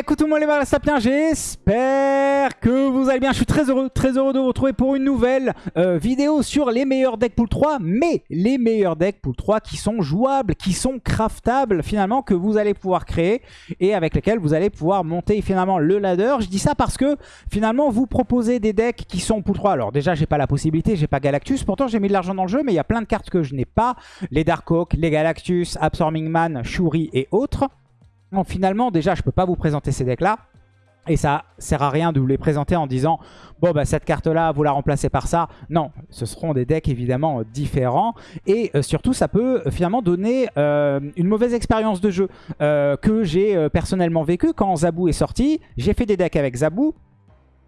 Coucou tout le monde les sapiens, j'espère que vous allez bien. Je suis très heureux, très heureux de vous retrouver pour une nouvelle euh, vidéo sur les meilleurs decks pool 3, mais les meilleurs decks pool 3 qui sont jouables, qui sont craftables finalement, que vous allez pouvoir créer et avec lesquels vous allez pouvoir monter finalement le ladder. Je dis ça parce que finalement vous proposez des decks qui sont pool 3. Alors déjà j'ai pas la possibilité, j'ai pas Galactus, pourtant j'ai mis de l'argent dans le jeu, mais il y a plein de cartes que je n'ai pas. Les Darkhawk, les Galactus, Absorbing Man, Shuri et autres. Donc finalement, déjà, je peux pas vous présenter ces decks-là. Et ça sert à rien de vous les présenter en disant « Bon, bah, cette carte-là, vous la remplacez par ça. » Non, ce seront des decks évidemment différents. Et euh, surtout, ça peut euh, finalement donner euh, une mauvaise expérience de jeu que j'ai personnellement vécu quand Zabou est sorti. J'ai fait des decks avec Zabou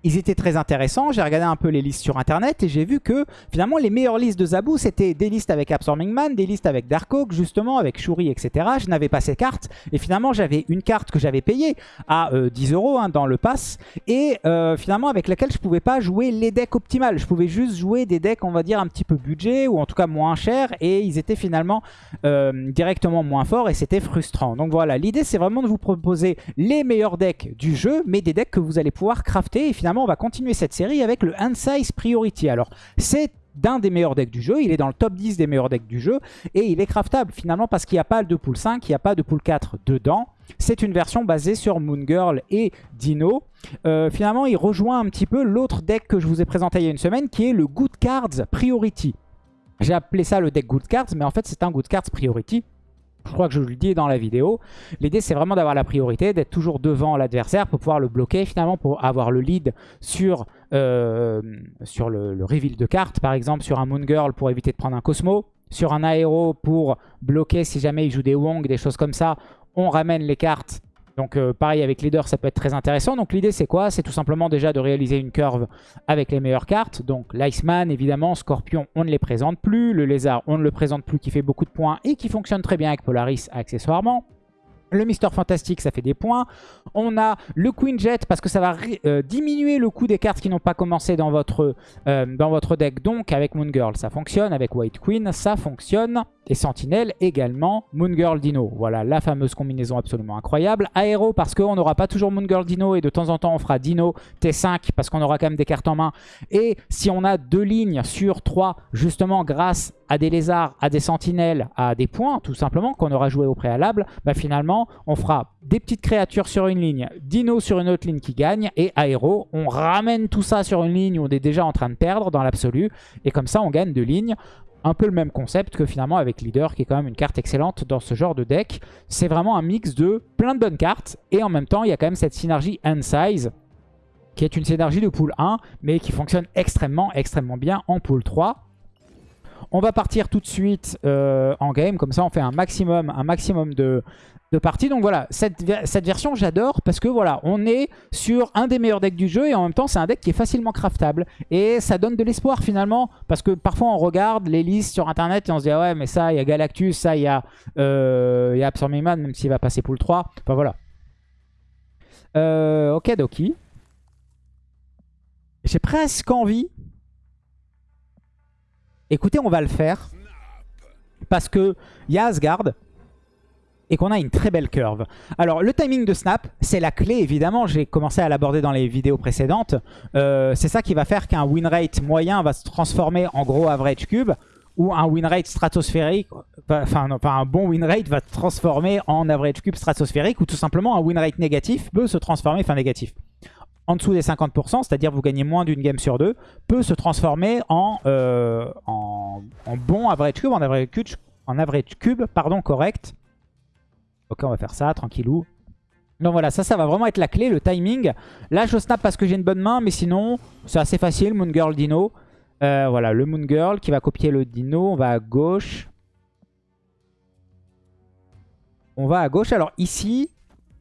ils étaient très intéressants. J'ai regardé un peu les listes sur internet et j'ai vu que finalement les meilleures listes de Zabou c'était des listes avec Absorbing Man, des listes avec Darkhawk justement, avec Shuri, etc. Je n'avais pas ces cartes et finalement j'avais une carte que j'avais payée à 10 euh, euros hein, dans le pass et euh, finalement avec laquelle je pouvais pas jouer les decks optimales. Je pouvais juste jouer des decks on va dire un petit peu budget ou en tout cas moins chers et ils étaient finalement euh, directement moins forts et c'était frustrant. Donc voilà, l'idée c'est vraiment de vous proposer les meilleurs decks du jeu mais des decks que vous allez pouvoir crafter et finalement on va continuer cette série avec le Hand-Size Priority. Alors, c'est d'un des meilleurs decks du jeu, il est dans le top 10 des meilleurs decks du jeu, et il est craftable finalement parce qu'il n'y a pas de pool 5, il n'y a pas de pool 4 dedans. C'est une version basée sur Moon Girl et Dino. Euh, finalement, il rejoint un petit peu l'autre deck que je vous ai présenté il y a une semaine, qui est le Good Cards Priority. J'ai appelé ça le deck Good Cards, mais en fait c'est un Good Cards Priority. Je crois que je le dis dans la vidéo. L'idée, c'est vraiment d'avoir la priorité, d'être toujours devant l'adversaire pour pouvoir le bloquer, finalement, pour avoir le lead sur, euh, le, reveal de cartes, par exemple, sur un Moon Girl pour éviter de prendre un Cosmo, sur un Aéro pour bloquer si jamais il joue des Wong, des choses comme ça. On ramène les cartes donc euh, pareil avec leader ça peut être très intéressant. Donc l'idée c'est quoi? C'est tout simplement déjà de réaliser une curve avec les meilleures cartes. Donc l'Iceman évidemment, Scorpion on ne les présente plus. Le Lézard on ne le présente plus qui fait beaucoup de points et qui fonctionne très bien avec Polaris accessoirement. Le Mister Fantastique, ça fait des points. On a le Queen Jet parce que ça va euh, diminuer le coût des cartes qui n'ont pas commencé euh, dans votre deck. Donc avec Moon Girl, ça fonctionne. Avec White Queen, ça fonctionne. Et Sentinelle également. Moon Girl Dino, voilà la fameuse combinaison absolument incroyable. Aéro parce qu'on n'aura pas toujours Moon Girl Dino et de temps en temps on fera Dino T5 parce qu'on aura quand même des cartes en main. Et si on a deux lignes sur trois, justement grâce à des lézards, à des sentinelles, à des points tout simplement qu'on aura joué au préalable, bah finalement on fera des petites créatures sur une ligne, Dino sur une autre ligne qui gagne et Aéro. On ramène tout ça sur une ligne où on est déjà en train de perdre dans l'absolu et comme ça on gagne deux lignes un peu le même concept que finalement avec Leader, qui est quand même une carte excellente dans ce genre de deck. C'est vraiment un mix de plein de bonnes cartes, et en même temps, il y a quand même cette synergie Hand Size, qui est une synergie de pool 1, mais qui fonctionne extrêmement, extrêmement bien en pool 3. On va partir tout de suite euh, en game, comme ça on fait un maximum, un maximum de, de parties. Donc voilà, cette, cette version j'adore parce que voilà, on est sur un des meilleurs decks du jeu et en même temps c'est un deck qui est facilement craftable. Et ça donne de l'espoir finalement parce que parfois on regarde les listes sur internet et on se dit ah ouais mais ça il y a Galactus, ça il y a, euh, a Absorbing Man même s'il va passer pour le 3. Enfin voilà. Euh, ok Doki. J'ai presque envie Écoutez, on va le faire. Parce que y a Asgard et qu'on a une très belle curve. Alors, le timing de snap, c'est la clé, évidemment. J'ai commencé à l'aborder dans les vidéos précédentes. Euh, c'est ça qui va faire qu'un win rate moyen va se transformer en gros average cube ou un win rate stratosphérique, enfin, un bon win rate va se transformer en average cube stratosphérique ou tout simplement un win rate négatif peut se transformer, enfin négatif, en dessous des 50%, c'est-à-dire vous gagnez moins d'une game sur deux, peut se transformer en, euh, bon average cube, en average cube, en average cube pardon, correct. Ok, on va faire ça, tranquillou. Donc voilà, ça, ça va vraiment être la clé, le timing. Là, je snap parce que j'ai une bonne main, mais sinon, c'est assez facile. Moon Girl Dino. Euh, voilà, le Moon Girl qui va copier le Dino. On va à gauche. On va à gauche. Alors ici,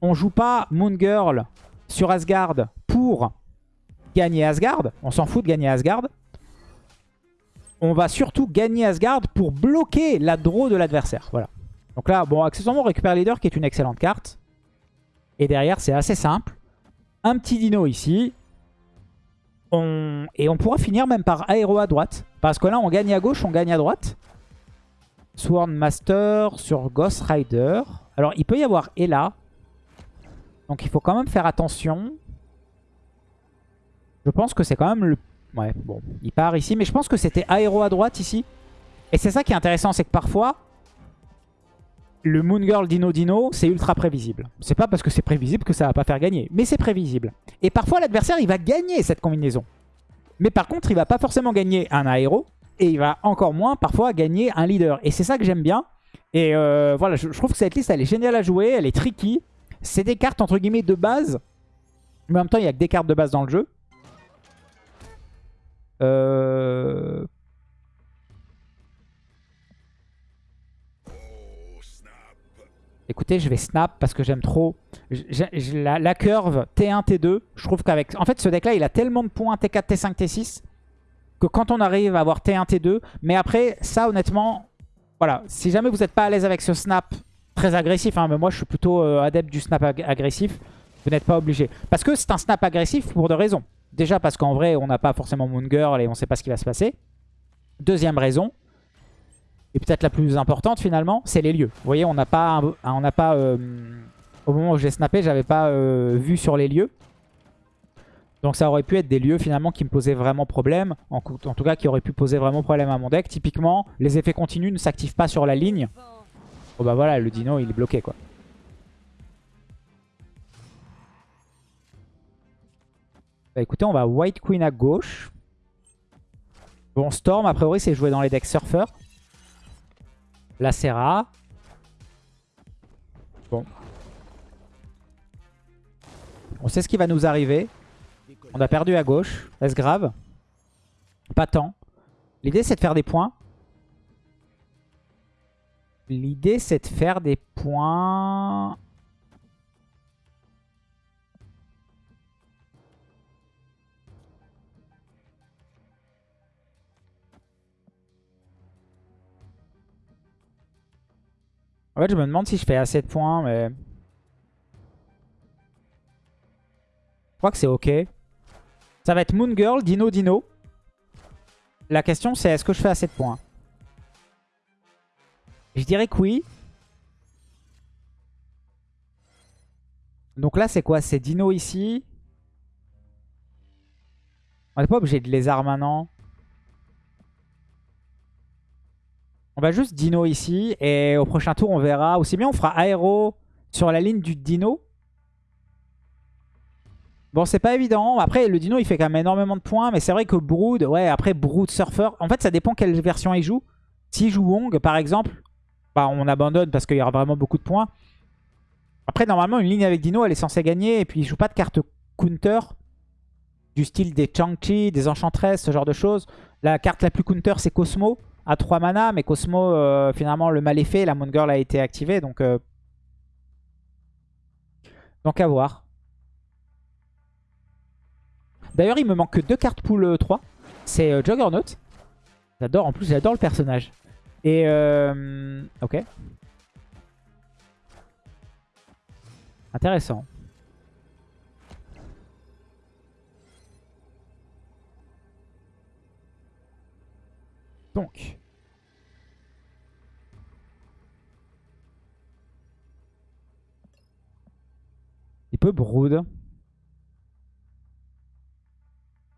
on joue pas Moon Girl sur Asgard pour gagner Asgard. On s'en fout de gagner Asgard. On va surtout gagner Asgard pour bloquer la draw de l'adversaire. Voilà. Donc là, bon, accessoirement, on récupère Leader qui est une excellente carte. Et derrière, c'est assez simple. Un petit dino ici. Et on pourra finir même par aéro à droite. Parce que là, on gagne à gauche, on gagne à droite. Sworn Master sur Ghost Rider. Alors, il peut y avoir Ella. Donc il faut quand même faire attention. Je pense que c'est quand même le... Ouais, bon, il part ici. Mais je pense que c'était aéro à droite ici. Et c'est ça qui est intéressant, c'est que parfois, le Moon Girl Dino Dino, c'est ultra prévisible. C'est pas parce que c'est prévisible que ça va pas faire gagner, mais c'est prévisible. Et parfois, l'adversaire, il va gagner cette combinaison. Mais par contre, il va pas forcément gagner un aéro, et il va encore moins parfois gagner un leader. Et c'est ça que j'aime bien. Et euh, voilà, je, trouve que cette liste, elle est géniale à jouer, elle est tricky. C'est des cartes, entre guillemets, de base. Mais en même temps, il n'y a que des cartes de base dans le jeu. Euh... Écoutez, je vais snap parce que j'aime trop. la, la, curve T1, T2, je trouve qu'avec... En fait, ce deck-là, il a tellement de points T4, T5, T6 que quand on arrive à avoir T1, T2... Mais après, ça, honnêtement, voilà. Si jamais vous n'êtes pas à l'aise avec ce snap très agressif, hein, mais moi, je suis plutôt euh, adepte du snap agressif, vous n'êtes pas obligé. Parce que c'est un snap agressif pour deux raisons. Déjà parce qu'en vrai, on n'a pas forcément Moon Girl et on ne sait pas ce qui va se passer. Deuxième raison, et peut-être la plus importante finalement, c'est les lieux. Vous voyez, on n'a pas, euh, au moment où j'ai snappé, j'avais pas euh, vu sur les lieux. Donc ça aurait pu être des lieux finalement qui me posaient vraiment problème, en, tout cas qui auraient pu poser vraiment problème à mon deck. Typiquement, les effets continus ne s'activent pas sur la ligne. Bon bah voilà, le dino il est bloqué quoi. Bah écoutez, on va White Queen à gauche. Bon, Storm, a priori, c'est joué dans les decks Surfer. La Serra. Bon. On sait ce qui va nous arriver. On a perdu à gauche. Est-ce grave? Pas tant. L'idée, c'est de faire des points. L'idée, c'est de faire des points... En fait, je me demande si je fais assez de points, mais... Je crois que c'est ok. Ça va être Moon Girl, Dino, Dino. La question, c'est est-ce que je fais assez de points? Je dirais que oui. Donc là, c'est quoi? C'est Dino ici. On n'est pas obligé de lézard maintenant. On va juste dino ici. Et au prochain tour, on verra. Aussi bien, on fera aéro sur la ligne du dino. Bon, c'est pas évident. Après, le dino, il fait quand même énormément de points. Mais c'est vrai que Brood, ouais, après Brood Surfer. En fait, ça dépend quelle version il joue. S'il joue Wong, par exemple, bah, on abandonne parce qu'il y aura vraiment beaucoup de points. Après, normalement, une ligne avec dino, elle est censée gagner. Et puis, il joue pas de carte counter du style des Chang-Chi, des Enchantress, ce genre de choses. La carte la plus counter, c'est Cosmo à 3 mana, mais Cosmo, euh, finalement, le mal est fait. La Moon Girl a été activée, donc... Euh, donc à voir. D'ailleurs, il me manque que deux cartes pool 3. Euh, C'est Juggernaut. J'adore, en plus, j'adore le personnage. Et... ok. Intéressant. Donc. Il peut brood.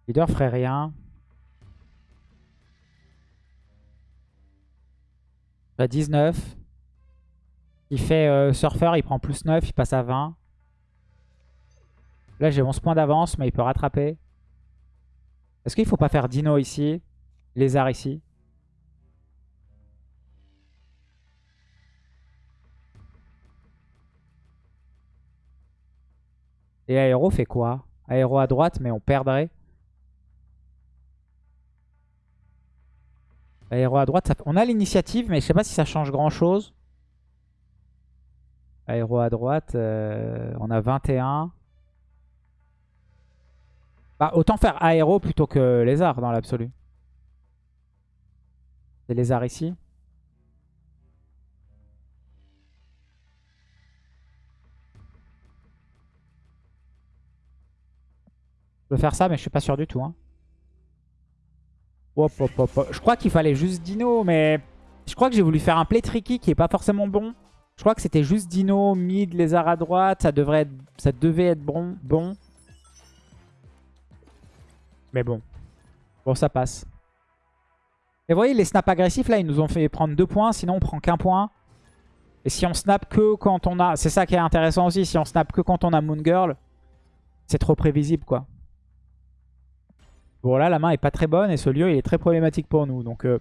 Leader ferait rien. À 19. Il fait euh, surfer, il prend plus 9, il passe à 20. Là j'ai 11 points d'avance, mais il peut rattraper. Est-ce qu'il faut pas faire Dino ici? Lézard ici? Et aéro fait quoi? Aéro à droite, mais on perdrait? Aéro à droite, on a l'initiative, mais je sais pas si ça change grand chose. Aéro à droite, euh, on a 21. Bah, autant faire aéro plutôt que lézard dans l'absolu. C'est lézard ici. Faire ça, mais je suis pas sûr du tout. Hein. Je crois qu'il fallait juste Dino, mais je crois que j'ai voulu faire un play tricky qui est pas forcément bon. Je crois que c'était juste Dino, mid, lézard à droite. Ça, devrait être, ça devait être bon. bon. Mais bon. Bon, ça passe. Et vous voyez, les snaps agressifs, là, ils nous ont fait prendre deux points. Sinon, on prend qu'un point. Et si on snap que quand on a... C'est ça qui est intéressant aussi. Si on snap que quand on a Moon Girl, c'est trop prévisible, quoi. Bon, là, la main est pas très bonne. Et ce lieu, il est très problématique pour nous. Donc... Euh,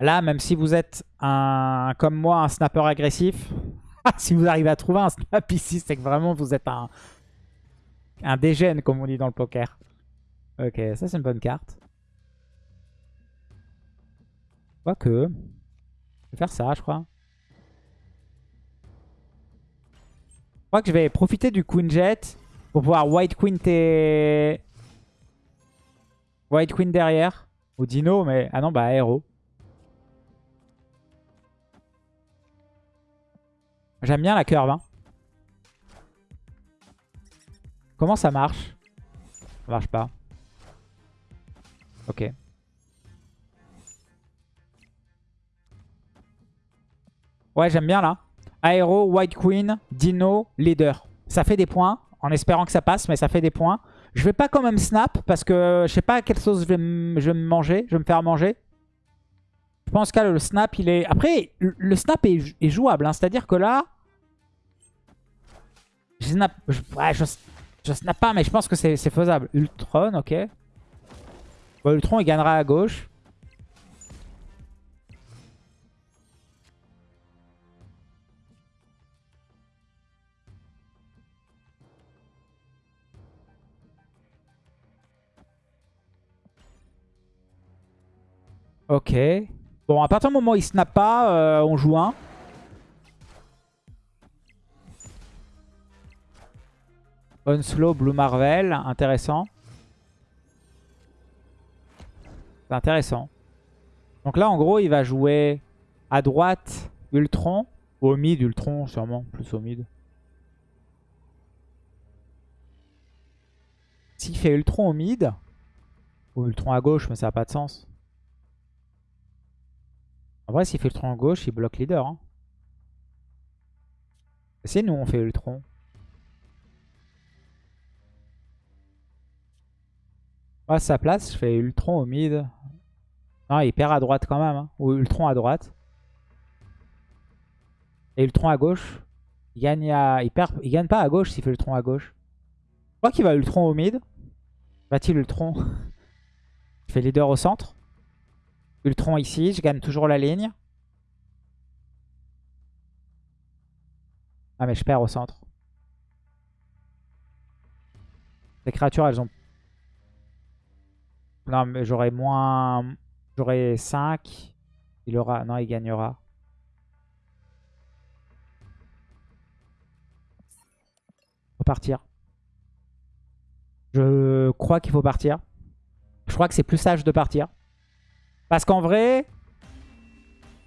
Là, même si vous êtes un, comme moi un snapper agressif, si vous arrivez à trouver un snap ici, c'est que vraiment vous êtes un, un dégène, comme on dit dans le poker. Ok, ça c'est une bonne carte. Quoique, je vais faire ça, je crois. Je crois que je vais profiter du Queen Jet pour pouvoir White Queen et White Queen derrière. Ou Dino, mais... Ah non, bah Aero. J'aime bien la curve. Hein. Comment ça marche? Ça marche pas. Ok. Ouais, j'aime bien là. Aero, White Queen, Dino, Leader. Ça fait des points, en espérant que ça passe, mais ça fait des points. Je vais pas quand même snap, parce que je sais pas quelle sauce je vais, me manger, je vais me faire manger. Je pense que le snap, il est... Après, le snap est, jouable, hein. c'est-à-dire que là, je snap, je, snap pas, mais je pense que c'est faisable. Ultron, ok. Ultron, il gagnera à gauche. Ok. Bon, à partir du moment où il snap pas, euh, on joue un. Unslow, Blue Marvel, intéressant. C'est intéressant. Donc là, en gros, il va jouer à droite Ultron. Au mid, Ultron, sûrement. Plus au mid. S'il fait Ultron au mid, ou Ultron à gauche, mais ça n'a pas de sens. En vrai, s'il fait Ultron à gauche, il bloque leader. Hein. C'est nous, on fait Ultron. à sa place, je fais Ultron au mid. Non, il perd à droite quand même. Hein. Ou Ultron à droite. Et Ultron à gauche. Il gagne, il perd... il gagne pas à gauche s'il fait Ultron à gauche. Je crois qu'il va Ultron au mid. Va-t-il Ultron? Je fais leader au centre. Ultron ici, je gagne toujours la ligne. Ah mais je perds au centre. Les créatures, elles ont non, mais j'aurai moins... J'aurai 5. Il aura... Non, il gagnera. Faut partir. Je crois qu'il faut partir. Je crois que c'est plus sage de partir. Parce qu'en vrai...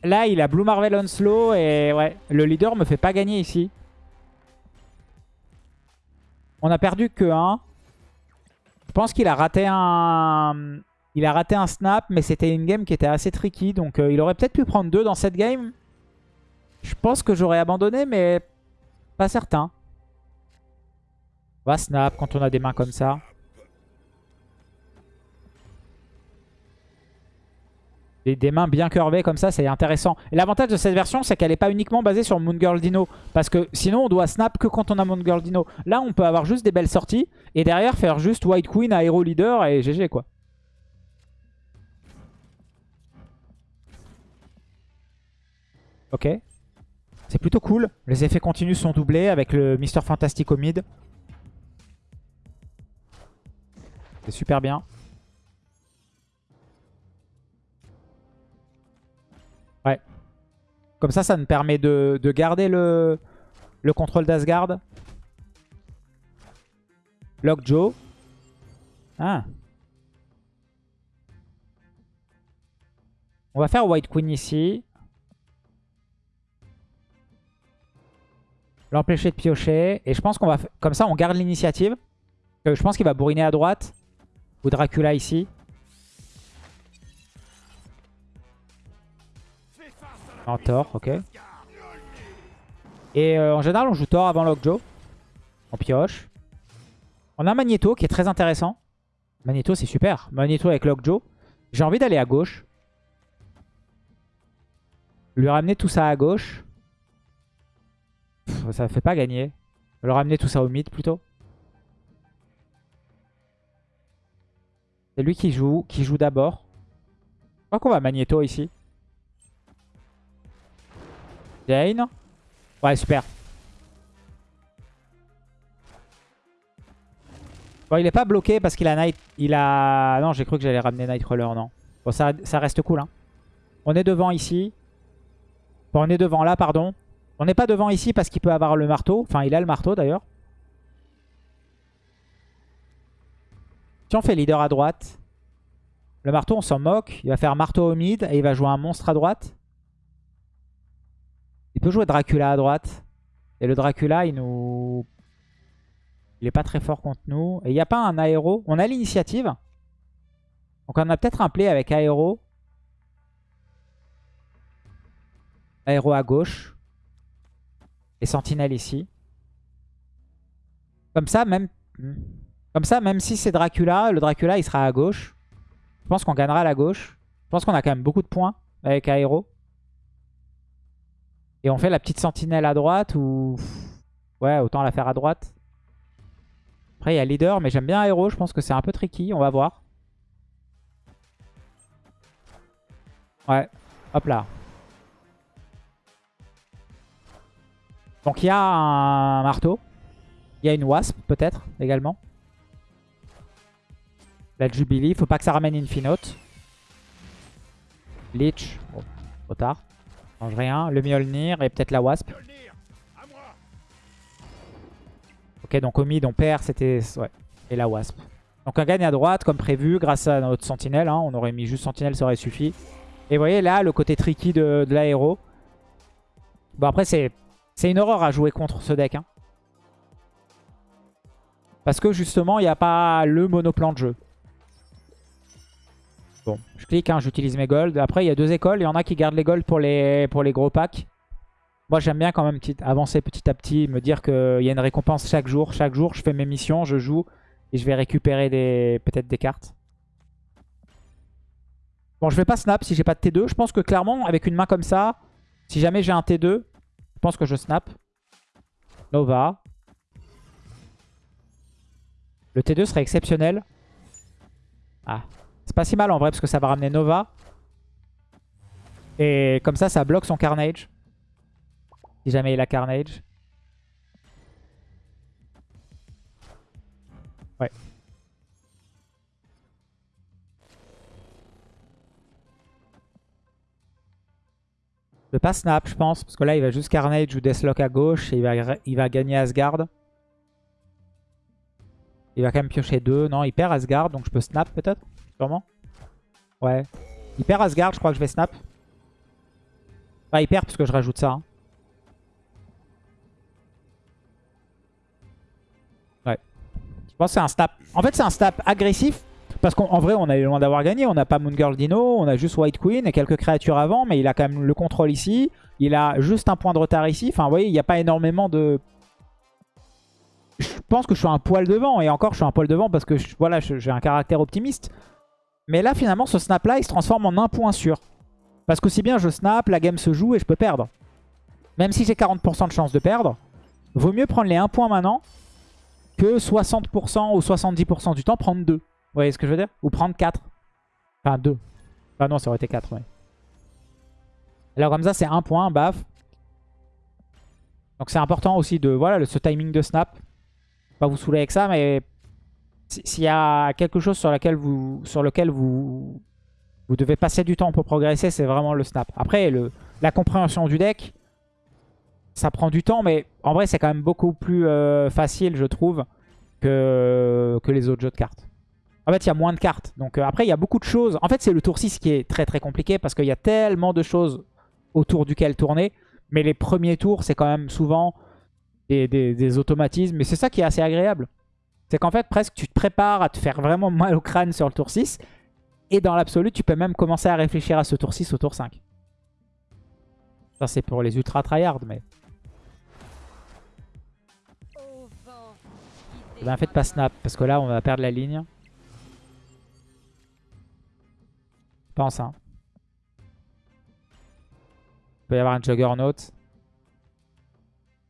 Là, il a Blue Marvel on slow et ouais, le leader me fait pas gagner ici. On a perdu que 1. Je pense qu'il a raté un... Il a raté un snap, mais c'était une game qui était assez tricky. Donc euh, il aurait peut-être pu prendre deux dans cette game. Je pense que j'aurais abandonné, mais pas certain. On va snap quand on a des mains comme ça. Des, mains bien curvées comme ça, c'est intéressant. Et l'avantage de cette version, c'est qu'elle n'est pas uniquement basée sur Moon Girl Dino. Parce que sinon, on doit snap que quand on a Moon Girl Dino. Là, on peut avoir juste des belles sorties. Et derrière, faire juste White Queen, Aero Leader et GG quoi. Ok. C'est plutôt cool. Les effets continus sont doublés avec le Mister Fantastic au mid. C'est super bien. Comme ça, ça nous permet de, garder le, le contrôle d'Asgard. Lockjaw. Ah. On va faire White Queen ici. L'empêcher de piocher. Et je pense qu'on va... Comme ça, on garde l'initiative. Euh, je pense qu'il va bourriner à droite. Ou Dracula ici. En tort, ok. Et euh, en général, on joue Thor avant Lockjaw. On pioche. On a Magneto qui est très intéressant. Magneto, c'est super. Magneto avec Lockjaw. J'ai envie d'aller à gauche. Lui ramener tout ça à gauche. Ça ça fait pas gagner. Le ramener tout ça au mid plutôt. C'est lui qui joue, qui joue d'abord. Je crois qu'on va Magneto ici. Jane. Ouais, super. Bon, il est pas bloqué parce qu'il a Night... Il a... Non, j'ai cru que j'allais ramener Nightcrawler, non. Bon, ça, reste cool, hein. On est devant ici. Bon, on est devant là, pardon. On n'est pas devant ici parce qu'il peut avoir le marteau. Enfin, il a le marteau, d'ailleurs. Si on fait leader à droite, le marteau, on s'en moque. Il va faire marteau au mid et il va jouer un monstre à droite. Il peut jouer Dracula à droite. Et le Dracula, il nous... Il est pas très fort contre nous. Et il n'y a pas un aéro. On a l'initiative. Donc on a peut-être un play avec aéro. Aéro à gauche. Et sentinelle ici. Comme ça, même... Comme ça, même si c'est Dracula, le Dracula, il sera à gauche. Je pense qu'on gagnera à la gauche. Je pense qu'on a quand même beaucoup de points avec aéro. Et on fait la petite sentinelle à droite ou... Ouais, autant la faire à droite. Après, il y a leader, mais j'aime bien aéro. Je pense que c'est un peu tricky. On va voir. Ouais, hop là. Donc il y a un marteau. Il y a une wasp peut-être également. La Jubilee. Faut pas que ça ramène Infinote. Lich. Bon, trop tard. Change rien. Le Mjolnir et peut-être la wasp. Ok, donc au mid, on perd. C'était... Ouais. Et la wasp. Donc on gagne à droite comme prévu grâce à notre sentinelle. Hein. On aurait mis juste sentinelle, ça aurait suffi. Et vous voyez là, le côté tricky de, l'aéro. Bon après, c'est c'est une horreur à jouer contre ce deck. Hein. Parce que justement, il n'y a pas le monoplan de jeu. Bon, je clique, hein, j'utilise mes golds. Après, il y a deux écoles. Il y en a qui gardent les golds pour les, pour les gros packs. Moi, j'aime bien quand même avancer petit à petit, me dire qu'il y a une récompense chaque jour. Chaque jour, je fais mes missions, je joue et je vais récupérer peut-être des cartes. Bon, je vais pas snap si j'ai pas de T2. Je pense que clairement, avec une main comme ça, si jamais j'ai un T2, je pense que je snap. Nova. Le T2 serait exceptionnel. Ah. C'est pas si mal en vrai parce que ça va ramener Nova. Et comme ça, ça bloque son Carnage. Si jamais il a Carnage. Ouais. Je pas snap, je pense. Parce que là, il va juste Carnage ou Deathlock à gauche. Et il va, il va gagner Asgard. Il va quand même piocher deux. Non, il perd Asgard. Donc je peux snap peut-être? Sûrement. Ouais. Il perd Asgard. Je crois que je vais snap. Ah, il perd parce que je rajoute ça. Hein. Ouais. Je pense que c'est un snap. En fait, c'est un snap agressif. Parce qu'en vrai, on est loin d'avoir gagné. On n'a pas Moon Girl Dino, on a juste White Queen et quelques créatures avant. Mais il a quand même le contrôle ici. Il a juste un point de retard ici. Enfin, vous voyez, il n'y a pas énormément de... Je pense que je suis un poil devant. Et encore, je suis un poil devant parce que voilà, j'ai un caractère optimiste. Mais là, finalement, ce snap-là, il se transforme en un point sûr. Parce que si bien je snap, la game se joue et je peux perdre. Même si j'ai 40% de chance de perdre, vaut mieux prendre les 1 point maintenant que 60% ou 70% du temps prendre 2. Vous voyez ce que je veux dire? Ou prendre 4. Enfin 2. Ah non, ça aurait été 4, ouais. Alors comme ça, c'est un point, baf. Donc c'est important aussi de, voilà, ce timing de snap. Pas vous saouler avec ça, mais s'il y a quelque chose sur, laquelle vous, sur lequel vous, vous devez passer du temps pour progresser, c'est vraiment le snap. Après, le, la compréhension du deck, ça prend du temps, mais en vrai, c'est quand même beaucoup plus euh, facile, je trouve, que, que les autres jeux de cartes. En fait, il y a moins de cartes. Donc euh, après, il y a beaucoup de choses. En fait, c'est le tour 6 qui est très très compliqué parce qu'il y a tellement de choses autour duquel tourner. Mais les premiers tours, c'est quand même souvent des, automatismes. Mais c'est ça qui est assez agréable. C'est qu'en fait, presque, tu te prépares à te faire vraiment mal au crâne sur le tour 6. Et dans l'absolu, tu peux même commencer à réfléchir à ce tour 6 au tour 5. Ça, c'est pour les ultra tryhard, mais... Eh ben, faites pas snap, parce que là, on va perdre la ligne. Pense, hein. Il peut y avoir un juggernaut.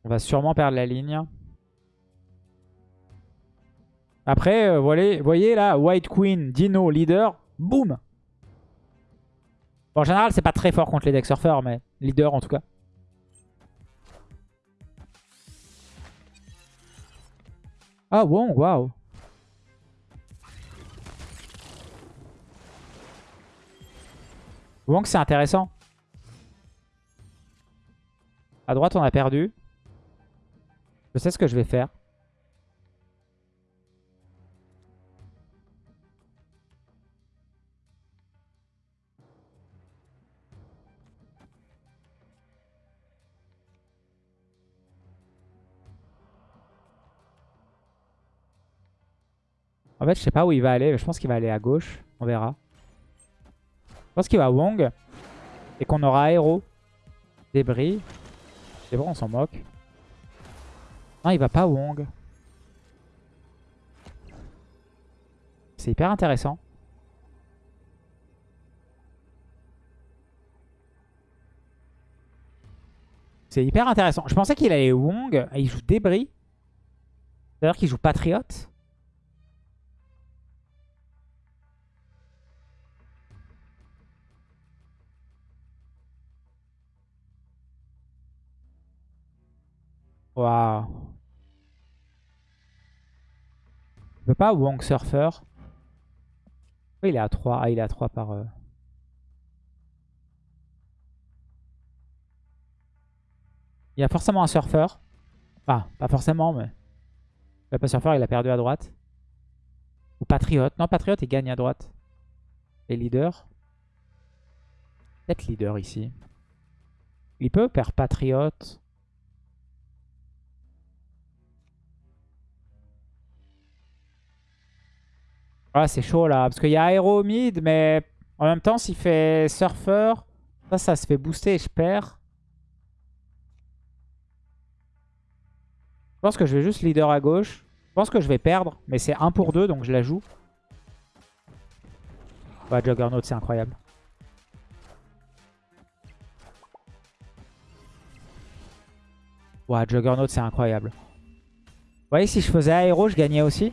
On va sûrement perdre la ligne. Après, vous voyez, là, White Queen, Dino, leader, boum En général, c'est pas très fort contre les deck surfeurs, mais leader en tout cas. Ah bon, waouh. Wong, c'est intéressant. À droite, on a perdu. Je sais ce que je vais faire. Fait, je sais pas où il va aller. Je pense qu'il va aller à gauche. On verra. Je pense qu'il va à Wong. Et qu'on aura aéro. Débris. C'est bon, on s'en moque. Non, il va pas à Wong. C'est hyper intéressant. C'est hyper intéressant. Je pensais qu'il allait Wong. Il joue Débris. C'est-à-dire qu'il joue Patriote. Waouh. Il peut pas Wong Surfer. Oui, il est à 3. Ah, il est à 3 par... Euh. Il y a forcément un surfeur. Enfin, pas forcément, mais... Le pas surfeur, il a perdu à droite. Ou Patriote. Non, Patriote, il gagne à droite. Et leader. Peut-être leader ici. Il peut perdre Patriote? Ah, c'est chaud là. Parce qu'il y a aéro mid, mais en même temps, s'il fait surfer, ça, ça se fait booster et je perds. Je pense que je vais juste leader à gauche. Je pense que je vais perdre, mais c'est 1 pour 2, donc je la joue. Ouais, Juggernaut, c'est incroyable. Ouais, Juggernaut, c'est incroyable. Vous voyez, si je faisais aéro, je gagnais aussi.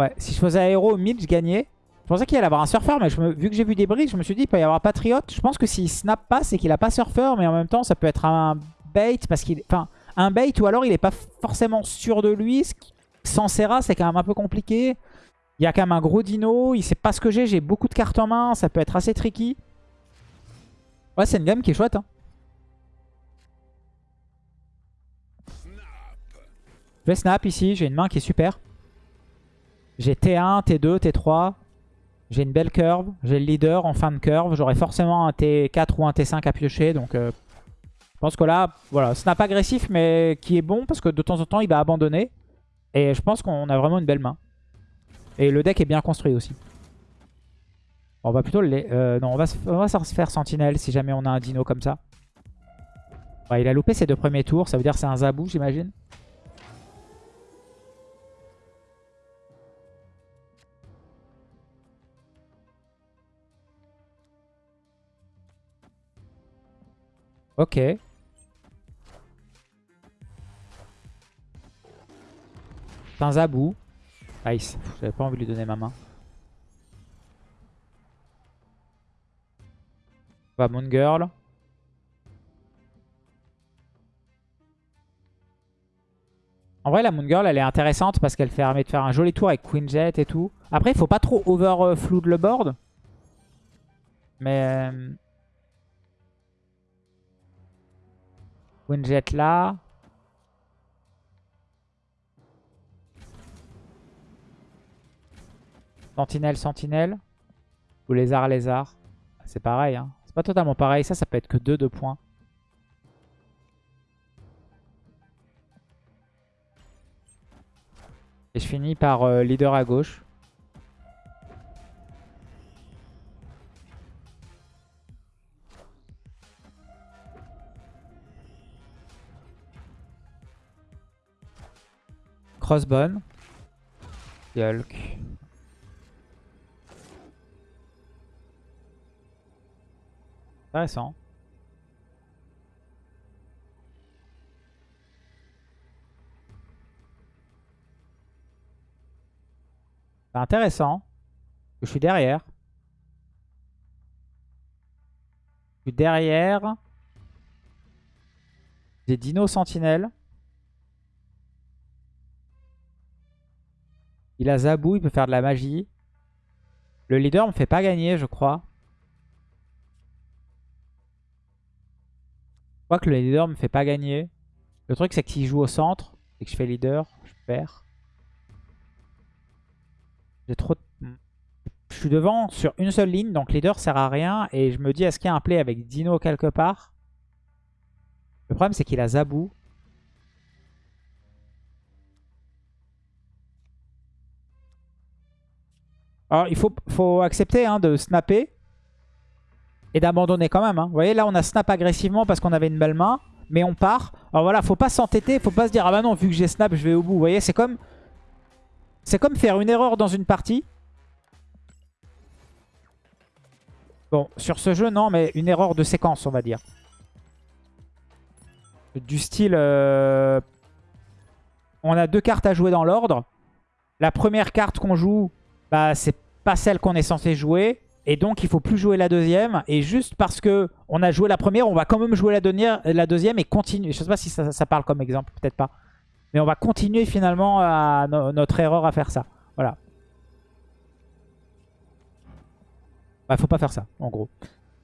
Ouais, si je faisais aéro mid, je gagnais. Je pensais qu'il allait avoir un surfeur, mais vu que j'ai vu des brises, je me suis dit il peut y avoir Patriote. Je pense que s'il snap pas, c'est qu'il a pas surfeur, mais en même temps, ça peut être un bait parce qu'il, enfin, un bait ou alors il est pas forcément sûr de lui. Sans Serra, c'est quand même un peu compliqué. Il y a quand même un gros dino, il sait pas ce que j'ai, j'ai beaucoup de cartes en main, ça peut être assez tricky. Ouais, c'est une game qui est chouette. Hein. Je vais snap ici, j'ai une main qui est super. J'ai T1, T2, T3. J'ai une belle curve. J'ai le leader en fin de curve. J'aurai forcément un T4 ou un T5 à piocher. Donc euh, je pense que là, voilà, snap agressif mais qui est bon parce que de temps en temps il va abandonner. Et je pense qu'on a vraiment une belle main. Et le deck est bien construit aussi. On va plutôt le... Euh, non, on va, on va se faire sentinelle si jamais on a un dino comme ça. il a loupé ses deux premiers tours. Ça veut dire c'est un zabou, j'imagine. Ok. C'est un zabou. Nice. J'avais pas envie de lui donner ma main. Va Moon Girl. En vrai, la Moon Girl, elle est intéressante parce qu'elle permet de faire un joli tour avec Queen Jet et tout. Après, il faut pas trop overflood le board. Mais... Winjet là. Sentinelle, sentinelle. Ou lézard, lézard. C'est pareil. Hein. C'est pas totalement pareil. Ça, ça peut être que 2 de points. Et je finis par euh, leader à gauche. Crossbone. Yulk. Intéressant. Intéressant. Je suis derrière. Je suis derrière. Des dinos sentinelles. Il a Zabou, il peut faire de la magie. Le leader me fait pas gagner, je crois. Je crois que le leader me fait pas gagner. Le truc, c'est que s'il joue au centre et que je fais leader, je perds. J'ai trop Je suis devant sur une seule ligne, donc leader sert à rien. Et je me dis, est-ce qu'il y a un play avec Dino quelque part? Le problème, c'est qu'il a Zabou. Alors, il faut, accepter hein, de snapper et d'abandonner quand même. Hein. Vous voyez, là, on a snap agressivement parce qu'on avait une belle main, mais on part. Alors voilà, faut pas s'entêter, faut pas se dire « Ah bah non, vu que j'ai snap, je vais au bout. » Vous voyez, c'est comme... C'est comme faire une erreur dans une partie. Bon, sur ce jeu, non, mais une erreur de séquence, on va dire. Du style... Euh, on a deux cartes à jouer dans l'ordre. La première carte qu'on joue, bah, c'est pas celle qu'on est censé jouer. Et donc, il faut plus jouer la deuxième. Et juste parce que on a joué la première, on va quand même jouer la, deuxième et continuer. Je sais pas si ça, parle comme exemple, peut-être pas. Mais on va continuer finalement notre erreur à faire ça. Voilà. Bah, faut pas faire ça, en gros.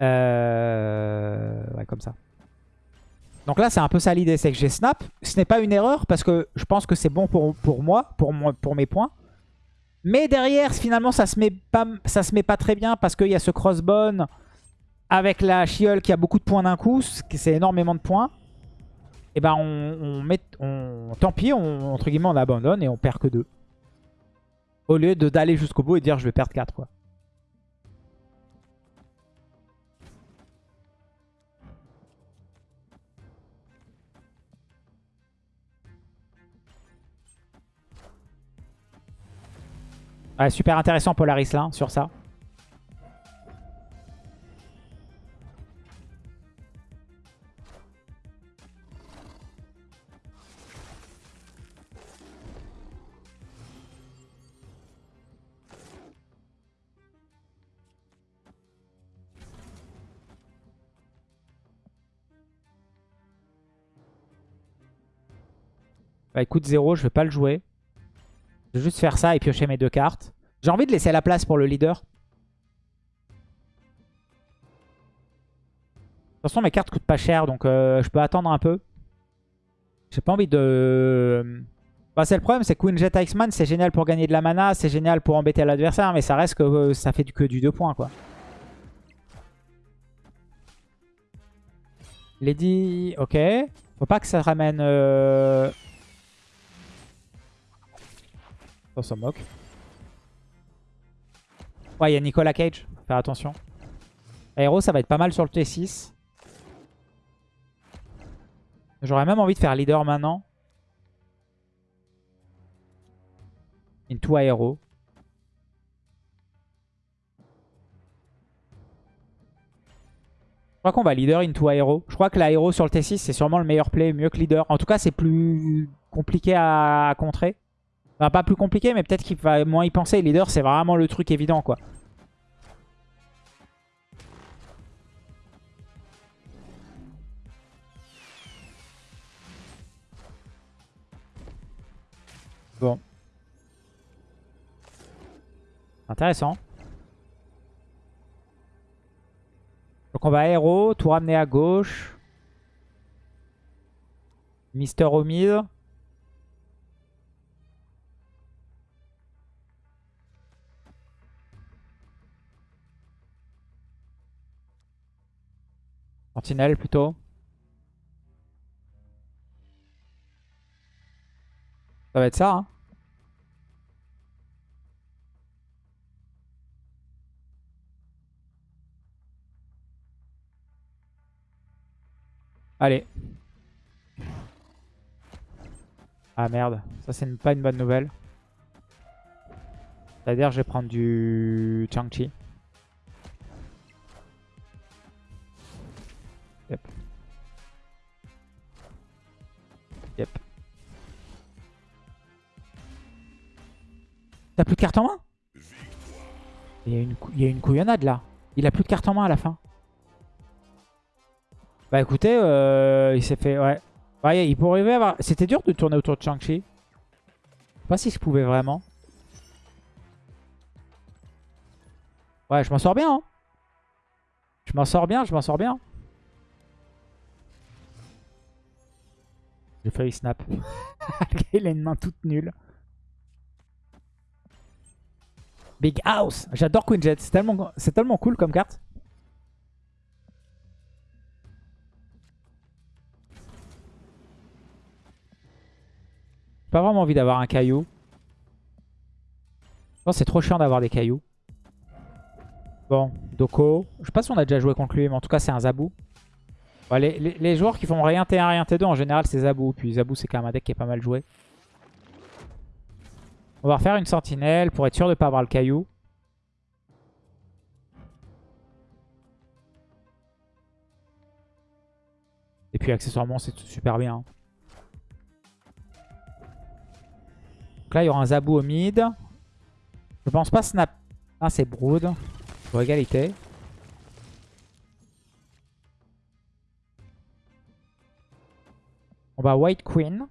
Euh... Ouais, comme ça. Donc là, c'est un peu ça l'idée, c'est que j'ai snap. Ce n'est pas une erreur parce que je pense que c'est bon pour, pour moi, pour, pour mes points. Mais derrière, finalement, ça se met pas, se met pas très bien parce qu'il y a ce crossbone avec la Chiol qui a beaucoup de points d'un coup. C'est énormément de points. Et ben on, met, on, tant pis, on, entre guillemets, on abandonne et on perd que 2. Au lieu d'aller jusqu'au bout et dire je vais perdre 4 quoi. Ouais, super intéressant Polaris là, sur ça. Bah écoute 0, je vais pas le jouer. Vais juste faire ça et piocher mes deux cartes. J'ai envie de laisser la place pour le leader. De toute façon, mes cartes coûtent pas cher, donc euh, je peux attendre un peu. J'ai pas envie de... Bah, c'est le problème, c'est Queen Jet Iceman, c'est génial pour gagner de la mana, c'est génial pour embêter l'adversaire, mais ça reste que euh, ça fait que du 2 points, quoi. Lady, ok. Faut pas que ça ramène... Euh, On s'en moque. Ouais, il y a Nicolas Cage. Faire attention. Aéro, ça va être pas mal sur le T6. J'aurais même envie de faire leader maintenant. Into Aéro. Je crois qu'on va leader into Aéro. Je crois que l'aéro sur le T6, c'est sûrement le meilleur play, mieux que leader. En tout cas, c'est plus compliqué à contrer pas plus compliqué, mais peut-être qu'il va moins y penser. Leader, c'est vraiment le truc évident, quoi. Bon. Intéressant. Donc on va aéro, tout ramener à gauche. Mister au Sentinelle plutôt. Ça va être ça. Hein. Allez. Ah merde, ça c'est pas une bonne nouvelle. C'est-à-dire je vais prendre du Chang-Chi. Yep. T'as plus de carte en main? Il y, a une il y couillonnade là. Il a plus de carte en main à la fin. Bah écoutez, euh, il s'est fait... Ouais. ouais il pourrait avoir... C'était dur de tourner autour de Shang-Chi. Je sais pas si je pouvais vraiment. Ouais, je m'en sors bien. Hein. Je m'en sors bien, je m'en sors bien. J'ai failli snap. il a une main toute nulle. Big House. J'adore Queen Jet. C'est tellement, tellement cool comme carte. Pas vraiment envie d'avoir un caillou. Pense c'est trop chiant d'avoir des cailloux. Bon, Doko. Je sais pas si on a déjà joué contre lui, mais en tout cas c'est un Zabou. Les, joueurs qui font rien T1, rien T2, en général c'est Zabou. Puis Zabou c'est quand même un deck qui est pas mal joué. On va refaire une sentinelle pour être sûr de ne pas avoir le caillou. Et puis accessoirement c'est super bien. Donc là il y aura un Zabou au mid. Je pense pas snap. Ah c'est Brood. Pour égalité. On va White Queen.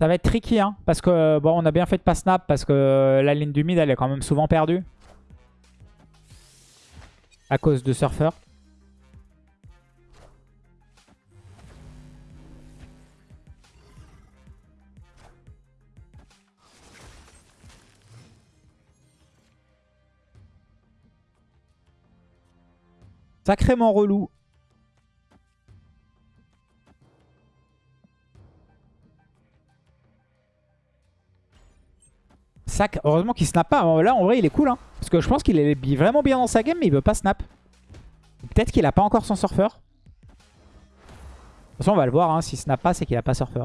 Ça va être tricky, hein, parce que bon, on a bien fait de pas snap, parce que la ligne du mid, elle est quand même souvent perdue. À cause de Surfer. Sacrément relou. Sac, heureusement qu'il snap pas. Là, en vrai, il est cool. Hein. Parce que je pense qu'il est vraiment bien dans sa game, mais il veut pas snap. Peut-être qu'il a pas encore son surfer. De toute façon, on va le voir. Hein. S'il snap pas, c'est qu'il a pas surfer.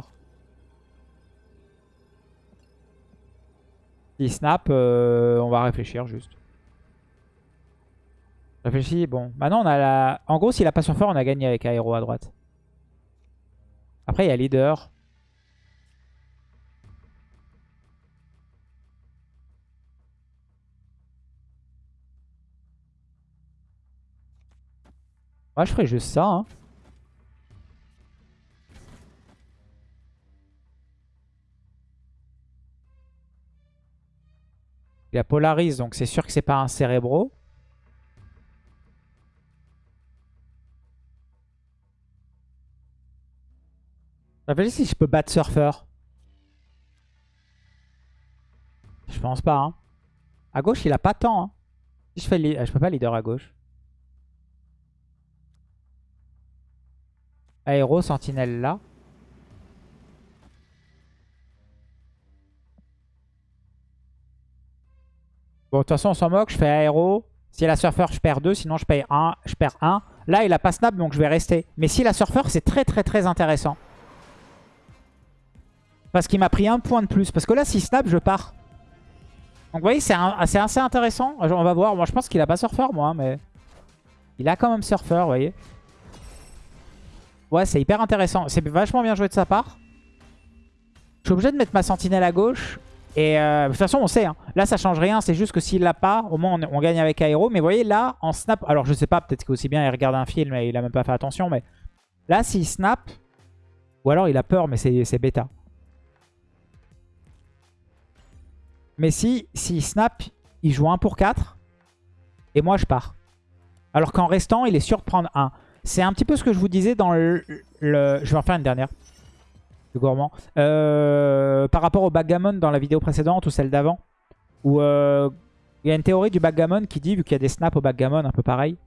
S'il snap, euh, on va réfléchir juste. Réfléchis, bon. Maintenant, on a la... En gros, s'il a pas surfer, on a gagné avec Aero à droite. Après, il y a leader. Moi, je ferais juste ça. Hein. Il a polarise, donc c'est sûr que c'est pas un cérébro. Réfléchis si je peux battre Surfer. Je pense pas. Hein. À gauche, il a pas tant. Hein. Je fais, je peux pas leader à gauche. Aéro, sentinelle là. Bon, de toute façon, on s'en moque. Je fais aéro. Si elle a surfer, je perds 2. Sinon, je paye 1. Je perds 1. Là, il a pas snap, donc je vais rester. Mais si la surfer, c'est très, très, très intéressant. Parce qu'il m'a pris un point de plus. Parce que là, si snap, je pars. Donc, vous voyez, c'est assez intéressant. On va voir. Moi, je pense qu'il a pas surfer, moi. Mais il a quand même surfer, vous voyez. Ouais, c'est hyper intéressant. C'est vachement bien joué de sa part. Je suis obligé de mettre ma sentinelle à gauche. Et euh, de toute façon, on sait. Hein. Là, ça change rien. C'est juste que s'il l'a pas, au moins, on, gagne avec aéro. Mais vous voyez, là, en snap... Alors, je sais pas. Peut-être qu'aussi bien, il regarde un film et il a même pas fait attention. Mais là, s'il snap... Ou alors, il a peur, mais c'est bêta. Mais si, s'il snap, il joue 1 pour 4. Et moi, je pars. Alors qu'en restant, il est sûr de prendre 1. C'est un petit peu ce que je vous disais dans le... Je vais en faire une dernière. Le gourmand. Euh, par rapport au backgammon dans la vidéo précédente ou celle d'avant. Où euh, il y a une théorie du backgammon qui dit, vu qu'il y a des snaps au backgammon un peu pareil,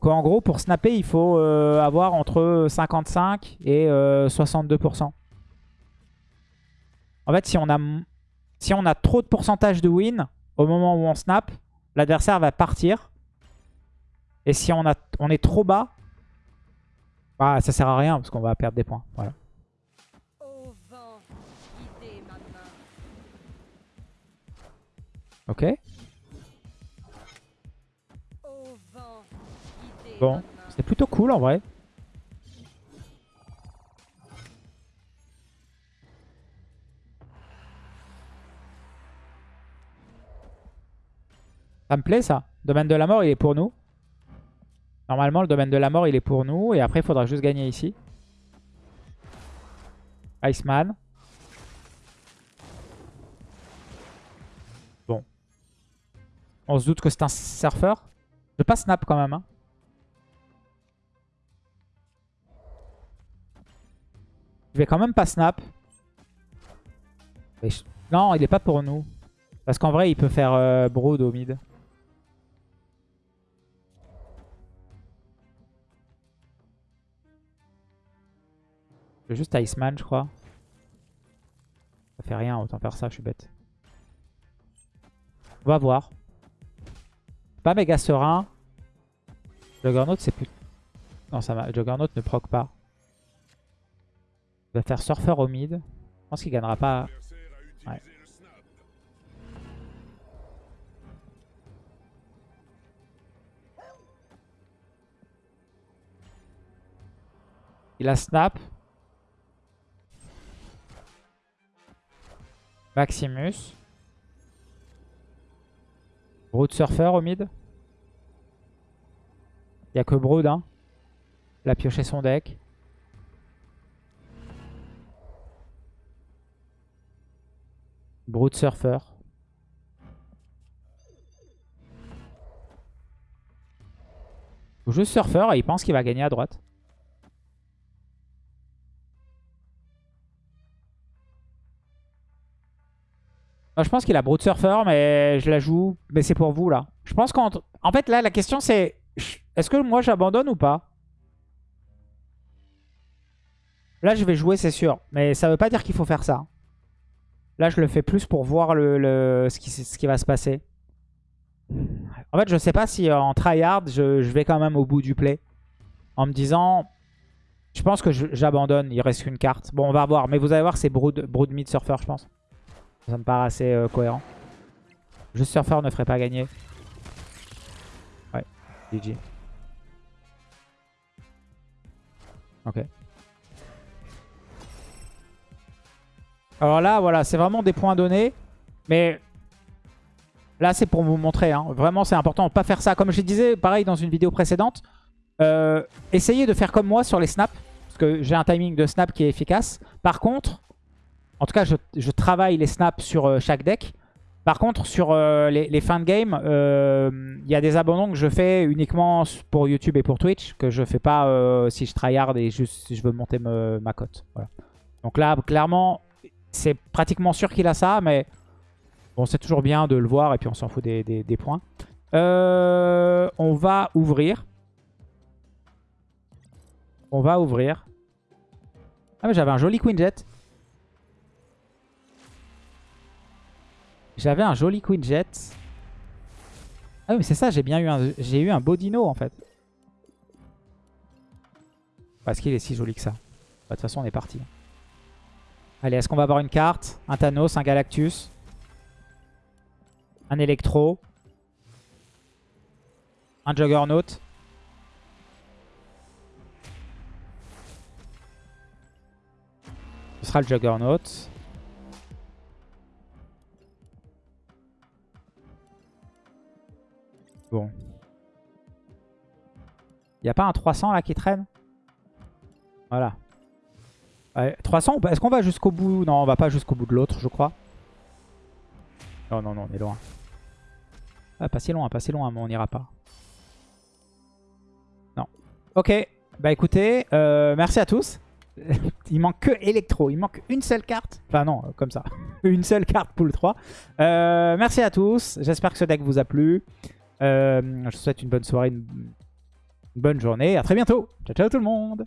qu'en gros pour snapper il faut euh, avoir entre 55 et 62%. En fait si on, a, si on a trop de pourcentage de win au moment où on snap, l'adversaire va partir. Et si on, a, on est trop bas, bah, ça sert à rien parce qu'on va perdre des points. Voilà. Ok. Bon, c'est plutôt cool en vrai. Ça me plaît ça. Domaine de la mort, il est pour nous. Normalement, le domaine de la mort, il est pour nous. Et après, il faudra juste gagner ici. Iceman. Bon. On se doute que c'est un surfeur. Je vais pas snap quand même. Hein. Je vais quand même pas snap. Non, il est pas pour nous. Parce qu'en vrai, il peut faire euh, Brood au mid. Juste Iceman, je crois. Ça fait rien, autant faire ça, je suis bête. On va voir. Pas méga serein. Juggernaut, c'est plus... Non, ça va. Juggernaut ne proc pas. Il va faire Surfer au mid. Je pense qu'il gagnera pas. Ouais. Il a snap. Maximus. Brood Surfer au mid. Il n'y a que Brood. Hein. Il a pioché son deck. Brood Surfer. Juste Surfer et il pense qu'il va gagner à droite. Je pense qu'il a Brute Surfer, mais je la joue. Mais c'est pour vous, là. Je pense qu'en en fait, là, la question, c'est... Est-ce que moi, j'abandonne ou pas? Là, je vais jouer, c'est sûr. Mais ça veut pas dire qu'il faut faire ça. Là, je le fais plus pour voir ce, qui, va se passer. En fait, je sais pas si en tryhard, je, je vais quand même au bout du play. En me disant... Je pense que j'abandonne. Il reste qu'une carte. Bon, on va voir. Mais vous allez voir, c'est Brood, Brood Mid Surfer, je pense. Ça me paraît assez euh, cohérent. Juste Surfer ne ferait pas gagner. Ouais, GG. Ok. Alors là, voilà, c'est vraiment des points donnés. Mais là, c'est pour vous montrer. Hein. Vraiment, c'est important pas faire ça. Comme je disais, pareil, dans une vidéo précédente. Euh, essayez de faire comme moi sur les snaps. Parce que j'ai un timing de snap qui est efficace. Par contre, en tout cas, je, travaille les snaps sur euh, chaque deck. Par contre, sur euh, les, fins de game, euh, il y a des abandons que je fais uniquement pour YouTube et pour Twitch, que je fais pas si je tryhard et juste si je veux monter ma cote. Donc là, clairement, c'est pratiquement sûr qu'il a ça, mais bon, c'est toujours bien de le voir et puis on s'en fout des, des points. on va ouvrir. On va ouvrir. Ah mais j'avais un joli Queen Jet. J'avais un joli Queen Jet. Ah oui, mais c'est ça, j'ai bien eu un, eu un Bodino en fait. Parce qu'il est si joli que ça. Bah, de toute façon, on est parti. Allez, est-ce qu'on va avoir une carte? Un Thanos, un Galactus? Un Electro? Un Juggernaut? Ce sera le Juggernaut. Bon. N'y a pas un 300 là qui traîne? Voilà. 300, est-ce qu'on va jusqu'au bout? Non, on va pas jusqu'au bout de l'autre, je crois. Non, non, non, on est loin. Ah, pas si loin, pas si loin, mais on n'ira pas. Non. Ok, bah écoutez, euh, merci à tous. il manque que Electro, il manque une seule carte. Enfin non, comme ça. une seule carte pool 3. Euh, merci à tous, j'espère que ce deck vous a plu. Euh, je vous souhaite une bonne soirée, une, une bonne journée. À très bientôt. Ciao, ciao tout le monde.